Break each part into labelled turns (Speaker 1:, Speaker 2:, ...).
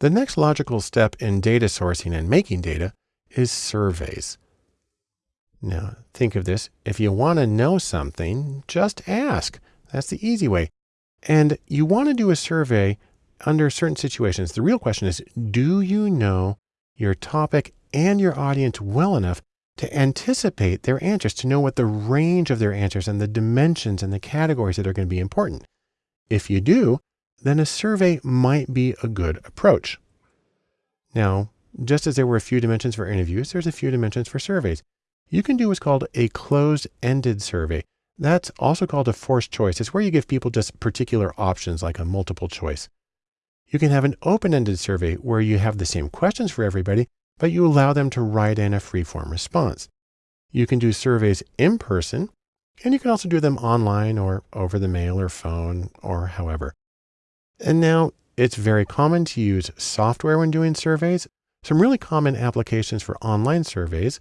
Speaker 1: The next logical step in data sourcing and making data is surveys. Now, think of this. If you want to know something, just ask. That's the easy way. And you want to do a survey under certain situations. The real question is, do you know your topic and your audience well enough to anticipate their answers, to know what the range of their answers and the dimensions and the categories that are going to be important? If you do, then a survey might be a good approach. Now, just as there were a few dimensions for interviews, there's a few dimensions for surveys. You can do what's called a closed-ended survey. That's also called a forced choice. It's where you give people just particular options like a multiple choice. You can have an open-ended survey where you have the same questions for everybody, but you allow them to write in a free-form response. You can do surveys in person, and you can also do them online or over the mail or phone or however. And now it's very common to use software when doing surveys. Some really common applications for online surveys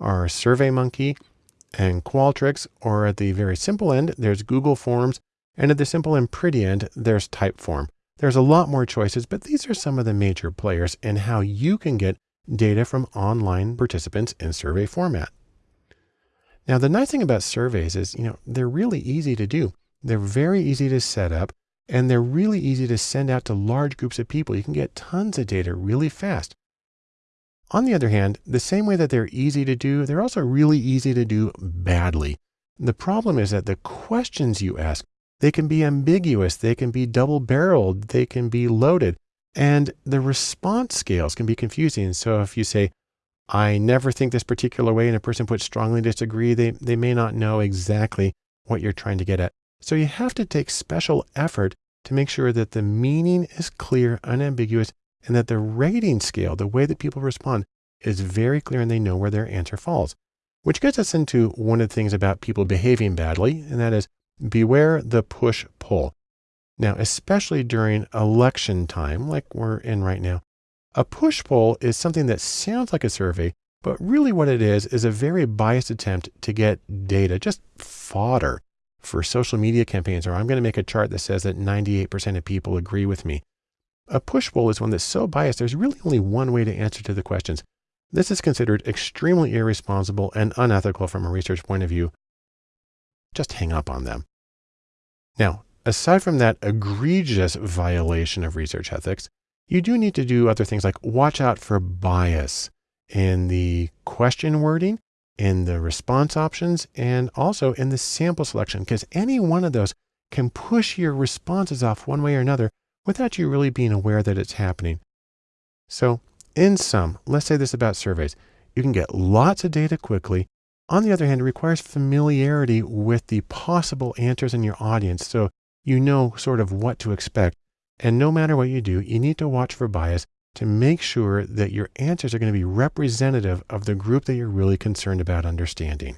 Speaker 1: are SurveyMonkey and Qualtrics, or at the very simple end, there's Google Forms, and at the simple and pretty end, there's Typeform. There's a lot more choices, but these are some of the major players in how you can get data from online participants in survey format. Now, the nice thing about surveys is, you know, they're really easy to do. They're very easy to set up and they're really easy to send out to large groups of people. You can get tons of data really fast. On the other hand, the same way that they're easy to do, they're also really easy to do badly. The problem is that the questions you ask, they can be ambiguous, they can be double barreled, they can be loaded, and the response scales can be confusing. So if you say, I never think this particular way, and a person puts strongly disagree, they, they may not know exactly what you're trying to get at. So you have to take special effort to make sure that the meaning is clear, unambiguous, and that the rating scale, the way that people respond, is very clear and they know where their answer falls. Which gets us into one of the things about people behaving badly, and that is beware the push poll. Now, especially during election time, like we're in right now, a push poll is something that sounds like a survey, but really what it is, is a very biased attempt to get data, just fodder for social media campaigns, or I'm going to make a chart that says that 98% of people agree with me. A push poll is one that's so biased, there's really only one way to answer to the questions. This is considered extremely irresponsible and unethical from a research point of view. Just hang up on them. Now, aside from that egregious violation of research ethics, you do need to do other things like watch out for bias in the question wording, in the response options, and also in the sample selection, because any one of those can push your responses off one way or another without you really being aware that it's happening. So in sum, let's say this about surveys. You can get lots of data quickly. On the other hand, it requires familiarity with the possible answers in your audience. So you know sort of what to expect. And no matter what you do, you need to watch for bias to make sure that your answers are going to be representative of the group that you're really concerned about understanding.